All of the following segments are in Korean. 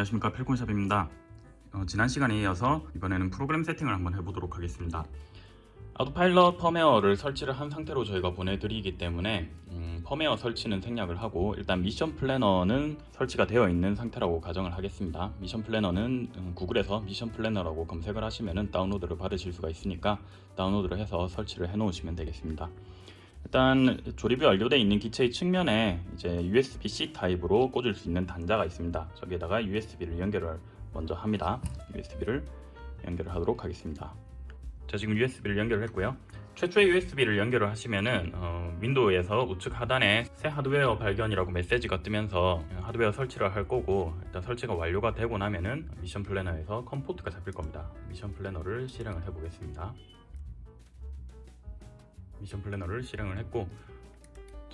안녕하십니까. 필콘샵입니다. 어, 지난 시간에 이어서 이번에는 프로그램 세팅을 한번 해보도록 하겠습니다. ArduPilot 펌웨어를 설치를 한 상태로 저희가 보내드리기 때문에 음, 펌웨어 설치는 생략을 하고 일단 Mission Planner는 설치가 되어 있는 상태라고 가정을 하겠습니다. Mission Planner는 음, 구글에서 Mission Planner라고 검색을 하시면 다운로드를 받으실 수가 있으니까 다운로드를 해서 설치를 해 놓으시면 되겠습니다 일단 조립이 완료되어 있는 기체의 측면에 이제 USB-C 타입으로 꽂을 수 있는 단자가 있습니다. 저기에다가 USB를 연결을 먼저 합니다. USB를 연결을 하도록 하겠습니다. 자 지금 USB를 연결을 했고요. 최초의 USB를 연결을 하시면은 어, 윈도우에서 우측 하단에 새 하드웨어 발견이라고 메시지가 뜨면서 하드웨어 설치를 할 거고 일단 설치가 완료가 되고 나면은 Mission Planner에서 COM port가 잡힐 겁니다. Mission Planner를 실행을 해 보겠습니다. Mission Planner를 실행을 했고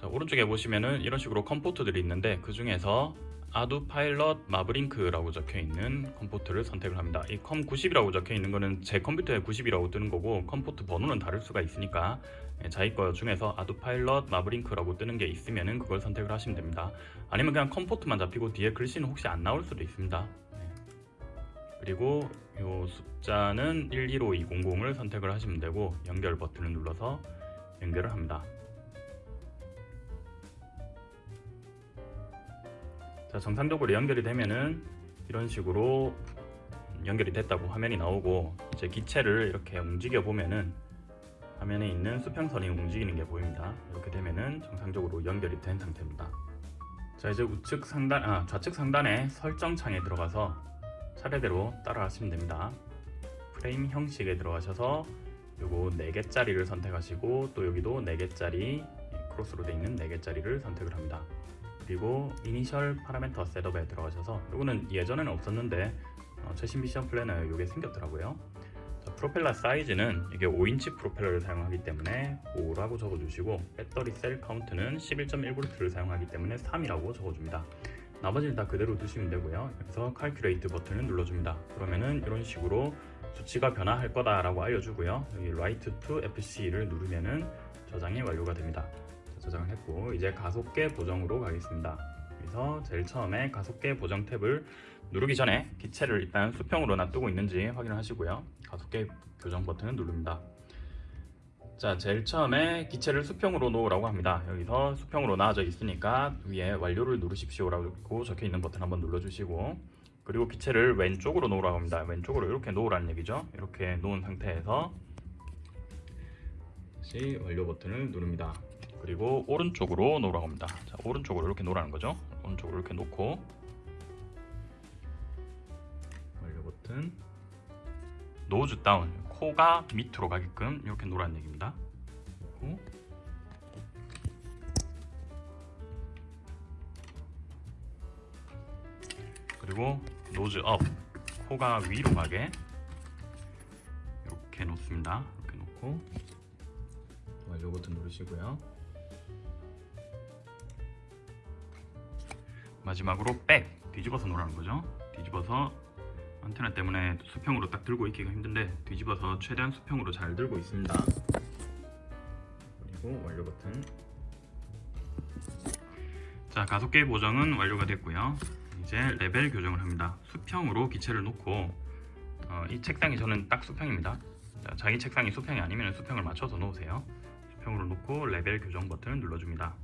자 오른쪽에 보시면은 이런 식으로 COM port들이 있는데 그 중에서 ArduPilot MAVLink라고 적혀 있는 COM port를 선택을 합니다. 이 COM90이라고 적혀 있는 거는 제 컴퓨터에 90이라고 뜨는 거고 COM port 번호는 다를 수가 있으니까 예, 자기 거 중에서 ArduPilot MAVLink라고 뜨는 게 있으면 은 그걸 선택을 하시면 됩니다. 아니면 그냥 COM port만 잡히고 뒤에 글씨는 혹시 안 나올 수도 있습니다. 예. 그리고 이 숫자는 125200을 선택을 하시면 되고 연결 버튼을 눌러서 연결을 합니다. 자 정상적으로 연결이 되면은 이런 식으로 연결이 됐다고 화면이 나오고 이제 기체를 이렇게 움직여 보면은 화면에 있는 수평선이 움직이는 게 보입니다. 이렇게 되면은 정상적으로 연결이 된 상태입니다. 자 이제 우측 상단, 아 좌측 상단에 설정 창에 들어가서 차례대로 따라 하시면 됩니다. 프레임 형식에 들어가셔서 요거 4개짜리를 선택하시고 또 여기도 4개짜리 크로스로 되어 있는 4개짜리를 선택을 합니다. 그리고 Initial Parameter Setup에 들어가셔서 이거는 예전에는 없었는데 어, 최신 Mission Planner에 이게 생겼더라고요. 자, 프로펠러 사이즈는 이게 5인치 프로펠러를 사용하기 때문에 5라고 적어주시고 battery cell count는 11.1V를 사용하기 때문에 3이라고 적어줍니다. 나머지는 다 그대로 두시면 되고요. 여기서 Calculate 버튼을 눌러줍니다. 그러면은 이런 식으로 수치가 변화할 거다라고 알려주고요. 여기 Write to FC를 누르면은 저장이 완료가 됩니다. 저장을 했고 이제 가속계 보정으로 가겠습니다. 그래서 제일 처음에 가속계 보정 탭을 누르기 전에 기체를 일단 수평으로 놔두고 있는지 확인을 하시고요. 가속계 교정 버튼을 누릅니다. 자 제일 처음에 기체를 수평으로 놓으라고 합니다. 여기서 수평으로 놔져 있으니까 위에 완료를 누르십시오 라고 적혀 있는 버튼 한번 눌러주시고 그리고 기체를 왼쪽으로 놓으라고 합니다. 왼쪽으로 이렇게 놓으라는 얘기죠. 이렇게 놓은 상태에서 다시 완료 버튼을 누릅니다. 그리고 오른쪽으로 놓으라고 합니다. 자, 오른쪽으로 이렇게 놓으라는 거죠. 오른쪽으로 이렇게 놓고 완료 버튼 nose down 코가 밑으로 가게끔 이렇게 놓으라는 얘기입니다. 그리고 nose up. 코가 위로 가게. 이렇게 놓습니다. 이렇게 놓고. 완료 버튼 누르시고요. 마지막으로 백. 뒤집어서 놓으라는 거죠. 뒤집어서 안테나 때문에 수평으로 딱 들고 있기가 힘든데 뒤집어서 최대한 수평으로 잘 들고 있습니다. 그리고 완료 버튼. 자 가속계 보정은 완료가 됐고요 이제 레벨 교정을 합니다 수평으로 기체를 놓고 어, 이 책상이 저는 딱 수평입니다 자, 자기 책상이 수평이 아니면 수평을 맞춰서 놓으세요 수평으로 놓고 레벨 교정 버튼을 눌러줍니다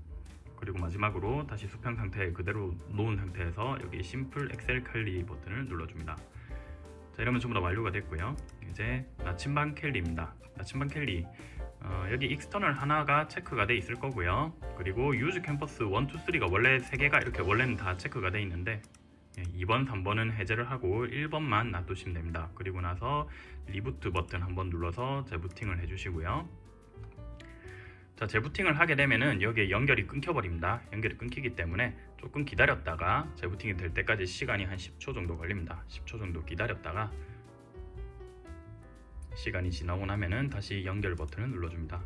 그리고 마지막으로 다시 수평 상태에 그대로 놓은 상태에서 여기 Simple Accel Cali 버튼을 눌러줍니다. 자 이러면 전부 다 완료가 됐고요. 이제 나침반 cali입니다. 나침반 cali 어, 여기 External 하나가 체크가 돼 있을 거고요. 그리고 Use Compass 1, 2, 3가 원래 3개가 이렇게 원래는 다 체크가 돼 있는데 2번, 예, 3번은 해제를 하고 1번만 놔두시면 됩니다. 그리고 나서 reboot 버튼 한번 눌러서 재부팅을 해주시고요. 자 재부팅을 하게 되면은 여기에 연결이 끊겨버립니다 연결이 끊기기 때문에 조금 기다렸다가 재부팅이 될 때까지 시간이 한 10초 정도 걸립니다 10초 정도 기다렸다가 시간이 지나고 나면은 다시 연결 버튼을 눌러줍니다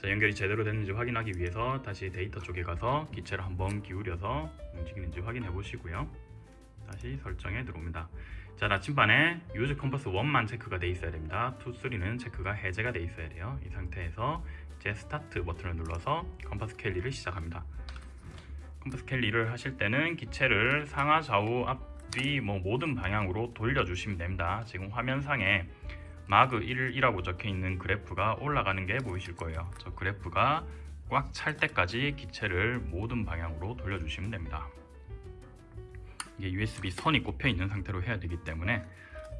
자, 연결이 제대로 됐는지 확인하기 위해서 다시 데이터 쪽에 가서 기체를 한번 기울여서 움직이는지 확인해 보시고요 다시 설정에 들어옵니다. 자 나침반에 Use Compass 1만 체크가 돼 있어야 됩니다. 2, 3는 체크가 해제가 돼 있어야 돼요. 이 상태에서 이제 스타트 버튼을 눌러서 compass cali를 시작합니다. compass cali를 하실 때는 기체를 상하 좌우 앞뒤 뭐 모든 방향으로 돌려주시면 됩니다. 지금 화면상에 마그 1이라고 적혀 있는 그래프가 올라가는 게 보이실 거예요. 저 그래프가 꽉 찰 때까지 기체를 모든 방향으로 돌려주시면 됩니다. 이게 USB 선이 꼽혀 있는 상태로 해야 되기 때문에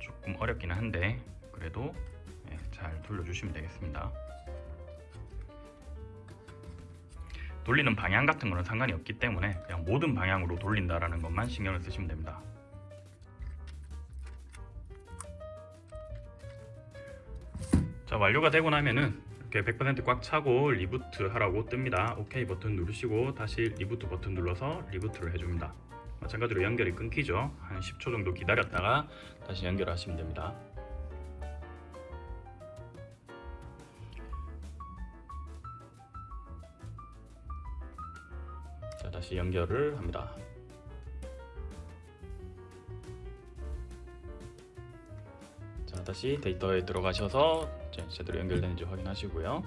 조금 어렵기는 한데 그래도 예, 잘 돌려주시면 되겠습니다. 돌리는 방향 같은 거는 상관이 없기 때문에 그냥 모든 방향으로 돌린다라는 것만 신경을 쓰시면 됩니다. 자 완료가 되고 나면은 이렇게 100%꽉 차고 reboot 하라고 뜹니다. OK 버튼 누르시고 다시 reboot 버튼 눌러서 reboot를 해줍니다. 마찬가지로 연결이 끊기죠. 한 10초 정도 기다렸다가 다시 연결하시면 됩니다. 다시 연결을 합니다. 자 다시 데이터에 들어가셔서 제대로 연결되는지 확인하시고요.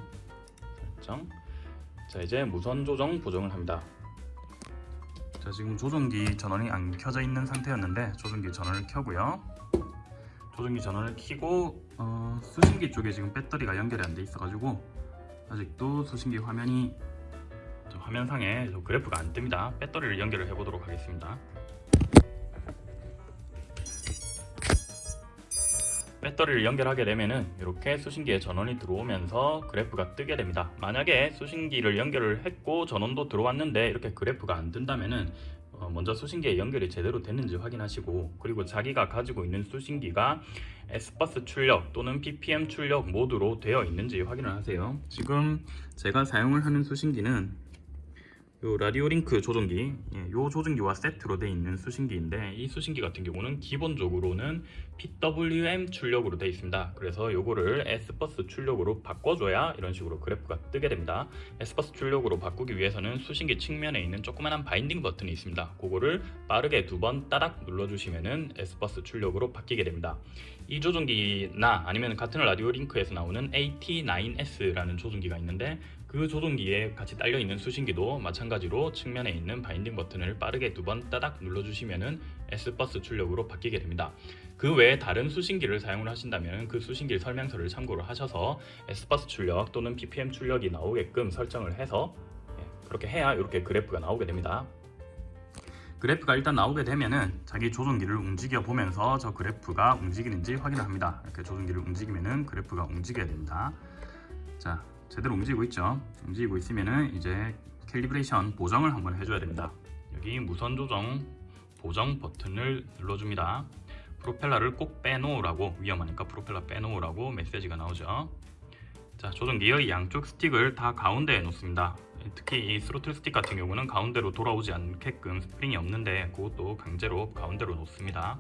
설정. 자 이제 무선 조정 보정을 합니다. 자 지금 조종기 전원이 안 켜져 있는 상태였는데 조종기 전원을 켜고요. 조종기 전원을 켜고 어, 수신기 쪽에 지금 배터리가 연결이 안 돼 있어 가지고 아직도 수신기 화면이 저 화면상에 저 그래프가 안 뜹니다. 배터리를 연결을 해 보도록 하겠습니다. 배터리를 연결하게 되면은 이렇게 수신기에 전원이 들어오면서 그래프가 뜨게 됩니다. 만약에 수신기를 연결을 했고 전원도 들어왔는데 이렇게 그래프가 안 뜬다면은 어, 먼저 수신기에 연결이 제대로 됐는지 확인하시고 그리고 자기가 가지고 있는 수신기가 S버스 출력 또는 PPM 출력 모드로 되어 있는지 확인을 하세요. 지금 제가 사용을 하는 수신기는 요 라디오 링크 조종기, 예, 요 조종기와 세트로 되어 있는 수신기인데 이 수신기 같은 경우는 기본적으로는 PWM 출력으로 되어 있습니다. 그래서 요거를 SBUS 출력으로 바꿔줘야 이런 식으로 그래프가 뜨게 됩니다. SBUS 출력으로 바꾸기 위해서는 수신기 측면에 있는 조그만한 binding 버튼이 있습니다. 그거를 빠르게 두 번 따닥 눌러주시면은 SBUS 출력으로 바뀌게 됩니다. 이 조종기나 아니면 같은 RadioLink에서 나오는 AT9S라는 조종기가 있는데 그 조종기에 같이 딸려 있는 수신기도 마찬가지로 측면에 있는 binding 버튼을 빠르게 두 번 따닥 눌러주시면은 S버스 출력으로 바뀌게 됩니다. 그 외에 다른 수신기를 사용을 하신다면 그 수신기 설명서를 참고를 하셔서 S버스 출력 또는 PPM 출력이 나오게끔 설정을 해서 예, 그렇게 해야 이렇게 그래프가 나오게 됩니다. 그래프가 일단 나오게 되면은 자기 조종기를 움직여 보면서 저 그래프가 움직이는지 확인을 합니다. 이렇게 조종기를 움직이면은 그래프가 움직여야 됩니다. 자, 제대로 움직이고 있죠. 움직이고 있으면은 이제 calibration 보정을 한번 해줘야 됩니다. 여기 무선 조정 보정 버튼을 눌러줍니다. 프로펠러를 꼭 빼놓으라고 위험하니까 프로펠러 빼놓으라고 메시지가 나오죠. 자, 조종기의 양쪽 스틱을 다 가운데에 놓습니다. 특히 이 스로틀 스틱 같은 경우는 가운데로 돌아오지 않게끔 스프링이 없는데 그것도 강제로 가운데로 놓습니다.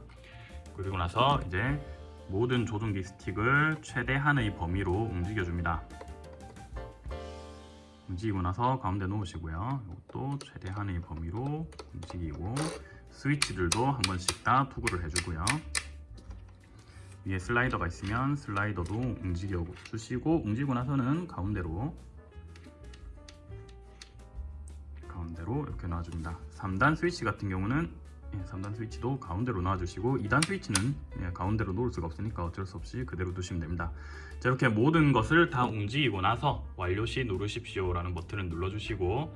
그리고 나서 이제 모든 조종기 스틱을 최대한의 범위로 움직여줍니다. 움직이고 나서 가운데 놓으시고요. 이것도 최대한의 범위로 움직이고 스위치들도 한 번씩 다 투구를 해주고요. 위에 슬라이더가 있으면 슬라이더도 움직여 주시고 움직이고 나서는 가운데로 가운데로 이렇게 놔줍니다. 3단 스위치 같은 경우는 예, 3단 스위치도 가운데로 놔주시고 2단 스위치는 예, 가운데로 놓을 수가 없으니까 어쩔 수 없이 그대로 두시면 됩니다. 자 이렇게 모든 것을 다 움직이고 나서 완료 시 누르십시오 라는 버튼을 눌러주시고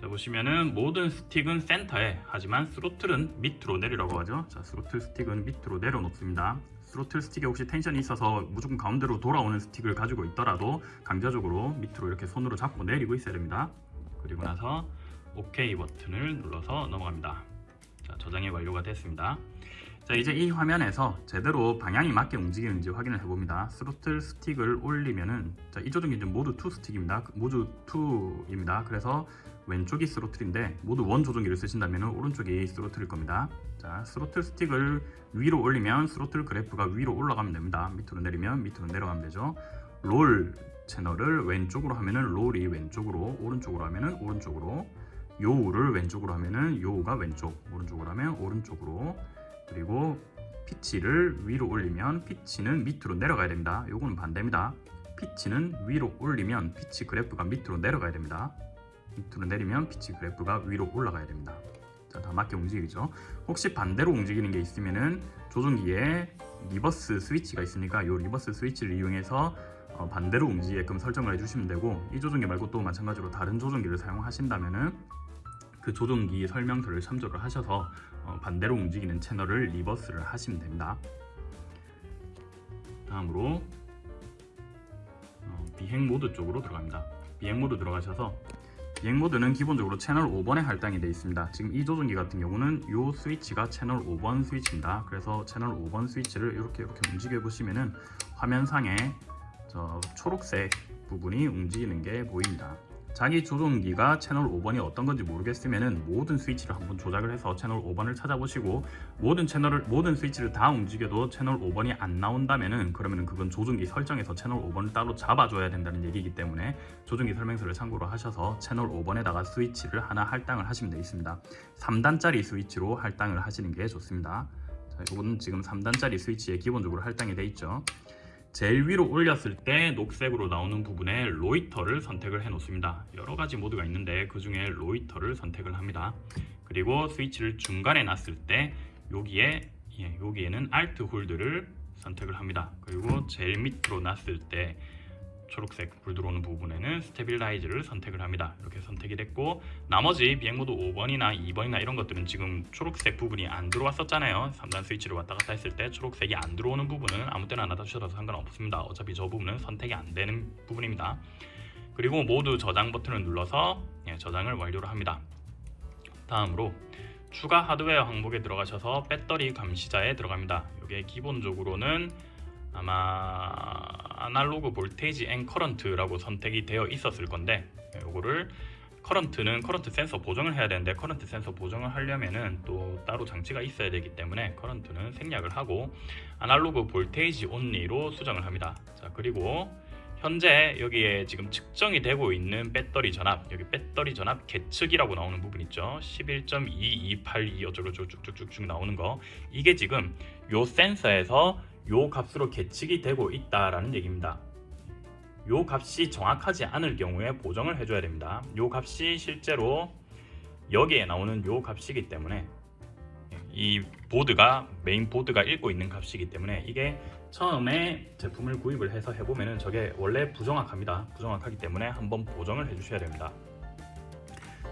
자 보시면은 모든 스틱은 센터에 하지만 throttle은 밑으로 내리라고 하죠. 자 스로틀 스틱은 밑으로 내려놓습니다. 스로틀 스틱에 혹시 tension이 있어서 무조건 가운데로 돌아오는 스틱을 가지고 있더라도 강제적으로 밑으로 이렇게 손으로 잡고 내리고 있어야 됩니다. 그리고 나서 OK 버튼을 눌러서 넘어갑니다. 자, 저장이 완료가 됐습니다. 자, 이제 이 화면에서 제대로 방향이 맞게 움직이는지 확인을 해봅니다. 스로틀 스틱을 올리면은 자, 이 조종기 이제 모드 2 스틱입니다. 모드 2입니다. 그래서 왼쪽이 throttle인데 모드 one 조종기를 쓰신다면 오른쪽이 throttle일 겁니다. 자, 스로틀 스틱을 위로 올리면 스로틀 그래프가 위로 올라가면 됩니다. 밑으로 내리면 밑으로 내려가면 되죠. 롤 채널을 왼쪽으로 하면은 롤이 왼쪽으로, 오른쪽으로 하면은 오른쪽으로, yaw를 왼쪽으로 하면은 yaw가 왼쪽, 오른쪽으로 하면 오른쪽으로, 그리고 피치를 위로 올리면 피치는 밑으로 내려가야 됩니다. 요거는 반대입니다. 피치는 위로 올리면 피치 그래프가 밑으로 내려가야 됩니다. 밑으로 내리면 피치 그래프가 위로 올라가야 됩니다. 자, 다 맞게 움직이죠. 혹시 반대로 움직이는 게 있으면은 조종기에 reverse 스위치가 있으니까 이 reverse 스위치를 이용해서 어, 반대로 움직이게끔 설정을 해주시면 되고 이 조종기 말고 또 마찬가지로 다른 조종기를 사용하신다면 은 그 조종기 설명서를 참조를 하셔서 어, 반대로 움직이는 채널을 reverse를 하시면 됩니다. 다음으로 어, 비행 모드 쪽으로 들어갑니다. 비행 모드 들어가셔서 비행 모드는 기본적으로 채널 5번에 할당이 되어 있습니다. 지금 이 조종기 같은 경우는 이 스위치가 채널 5번 스위치입니다. 그래서 채널 5번 스위치를 이렇게 이렇게 움직여 보시면은 화면상에 저 초록색 부분이 움직이는 게 보입니다. 자기 조종기가 채널 5번이 어떤 건지 모르겠으면은 모든 스위치를 한번 조작을 해서 채널 5번을 찾아보시고 모든 채널을 모든 스위치를 다 움직여도 채널 5번이 안 나온다면은 그러면은 그건 조종기 설정에서 채널 5번을 따로 잡아줘야 된다는 얘기이기 때문에 조종기 설명서를 참고로 하셔서 채널 5번에다가 스위치를 하나 할당을 하시면 되겠습니다. 3단짜리 스위치로 할당을 하시는 게 좋습니다. 자, 이거는 지금 3단짜리 스위치에 기본적으로 할당이 돼 있죠. 제일 위로 올렸을 때 녹색으로 나오는 부분에 Loiter를 선택을 해 놓습니다. 여러 가지 모드가 있는데 그 중에 Loiter를 선택을 합니다. 그리고 스위치를 중간에 놨을 때 여기에 예, 여기에는 Alt Hold를 선택을 합니다. 그리고 제일 밑으로 놨을 때 초록색 불 들어오는 부분에는 Stabilize를 선택을 합니다. 이렇게 선택이 됐고 나머지 비행모드 5번이나 2번이나 이런 것들은 지금 초록색 부분이 안 들어왔었잖아요. 3단 스위치를 왔다 갔다 했을 때 초록색이 안 들어오는 부분은 아무 때나 놔두셔도 상관없습니다. 어차피 저 부분은 선택이 안 되는 부분입니다. 그리고 모두 저장 버튼을 눌러서 예, 저장을 완료를 합니다. 다음으로 추가 하드웨어 항목에 들어가셔서 배터리 감시자에 들어갑니다. 이게 기본적으로는 아마 Analog Voltage and Current라고 선택이 되어 있었을 건데 이거를 current는 current 센서 보정을 해야 되는데 current 센서 보정을 하려면은 또 따로 장치가 있어야 되기 때문에 current는 생략을 하고 Analog Voltage Only로 수정을 합니다. 자 그리고 현재 여기에 지금 측정이 되고 있는 배터리 전압 여기 배터리 전압 계측이라고 나오는 부분 있죠. 11.2282 어쩌고 쭉쭉쭉쭉 나오는 거. 이게 지금 요 센서에서 요 값으로 계측이 되고 있다라는 얘기입니다. 요 값이 정확하지 않을 경우에 보정을 해줘야 됩니다. 요 값이 실제로 여기에 나오는 요 값이기 때문에 이 보드가 메인 보드가 읽고 있는 값이기 때문에 이게 처음에 제품을 구입을 해서 해보면은 저게 원래 부정확합니다. 부정확하기 때문에 한번 보정을 해주셔야 됩니다.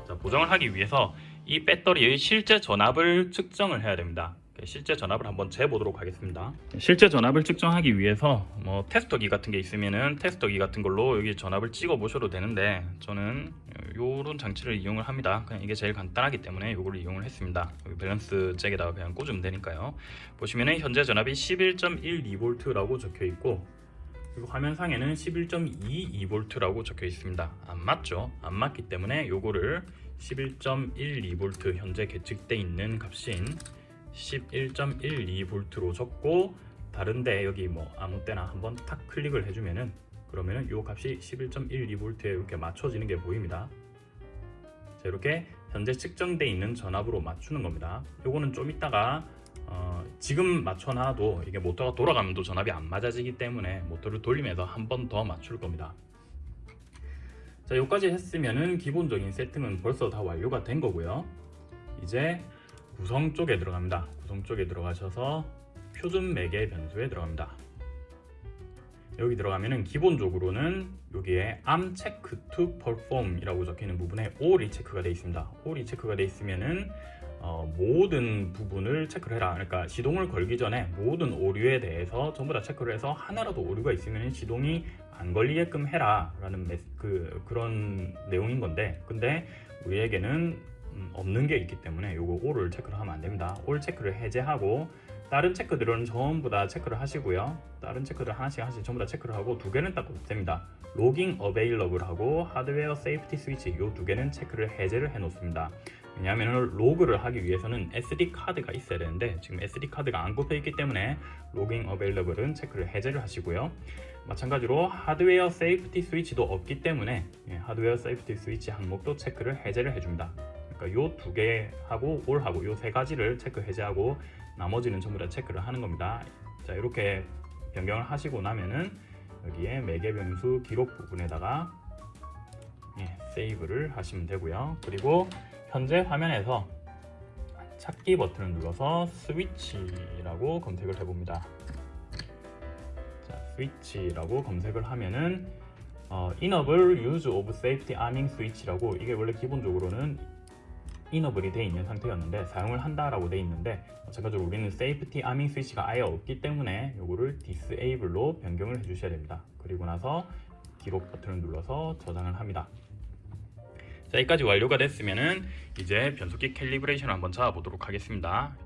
자, 보정을 하기 위해서 이 배터리의 실제 전압을 측정을 해야 됩니다. 실제 전압을 한번 재보도록 하겠습니다. 실제 전압을 측정하기 위해서 뭐 테스터기 같은 게 있으면은 테스터기 같은 걸로 여기 전압을 찍어 보셔도 되는데 저는 요런 장치를 이용을 합니다. 그냥 이게 제일 간단하기 때문에 이걸 이용을 했습니다. 밸런스 잭에다가 그냥 꽂으면 되니까요. 보시면은 현재 전압이 11.12V 라고 적혀 있고 화면상에는 11.22V라고 적혀 있습니다. 안 맞죠? 안 맞기 때문에 요거를 11.12V 현재 계측돼 있는 값인 11.12V로 적고 다른데 여기 뭐 아무 때나 한번 탁 클릭을 해주면은 그러면은 이 값이 11.12V에 이렇게 맞춰지는 게 보입니다. 자, 이렇게 현재 측정돼 있는 전압으로 맞추는 겁니다. 요거는 좀 이따가 어, 지금 맞춰놔도 이게 모터가 돌아가면 또 전압이 안 맞아지기 때문에 모터를 돌리면서 한 번 더 맞출 겁니다. 자, 여기까지 했으면은 기본적인 세팅은 벌써 다 완료가 된 거고요. 이제 구성 쪽에 들어갑니다. 구성 쪽에 들어가셔서 표준 매개 변수에 들어갑니다. 여기 들어가면은 기본적으로는 여기에 am check to perform 이라고 적혀 있는 부분에 all이 체크가 되어 있습니다. all이 체크가 되어 있으면은 어, 모든 부분을 체크를 해라. 그러니까 시동을 걸기 전에 모든 오류에 대해서 전부 다 체크를 해서 하나라도 오류가 있으면 시동이 안 걸리게끔 해라 라는 메, 그, 그런 내용인 건데 근데 우리에게는 음, 없는 게 있기 때문에 요거 all을 체크를 하면 안 됩니다. all 체크를 해제하고 다른 체크들은 전부 다 체크를 하시고요. 다른 체크들 하나씩 하나씩 전부 다 체크를 하고 두 개는 딱 됩니다. Logging Available 하고 Hardware Safety Switch 요 두 개는 체크를 해제를 해 놓습니다. 왜냐하면 로그를 하기 위해서는 SD 카드가 있어야 되는데 지금 SD 카드가 안 꼽혀 있기 때문에 Logging Available은 체크를 해제를 하시고요. 마찬가지로 Hardware Safety Switch도 없기 때문에 예, Hardware Safety Switch 항목도 체크를 해제를 해줍니다. 그러니까 요 두 개 하고 All하고 요 세 가지를 체크 해제하고 나머지는 전부 다 체크를 하는 겁니다. 자 이렇게 변경을 하시고 나면은 여기에 매개 변수 기록 부분에다가 예, 세이브를 하시면 되고요. 그리고 현재 화면에서 찾기 버튼을 눌러서 스위치라고 검색을 해봅니다. 자, 스위치라고 검색을 하면은 어, Enable Use of Safety Arming Switch라고 이게 원래 기본적으로는 이너블이 돼 있는 상태였는데 사용을 한다라고 돼 있는데 마찬가지로 우리는 Safety Arming Switch가 아예 없기 때문에 이거를 Disable로 변경을 해 주셔야 됩니다. 그리고 나서 기록 버튼을 눌러서 저장을 합니다. 자, 여기까지 완료가 됐으면은 이제 변속기 캘리브레이션을 한번 잡아보도록 하겠습니다.